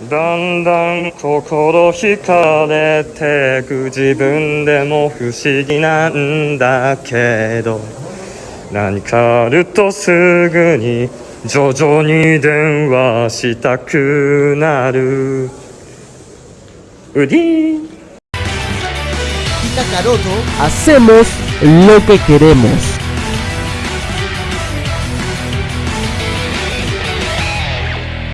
だんだん心惹かれてく自分でも不思議なんだけど何かあるとすぐに徐々に電話したくなる。ウディ Caroto レモス。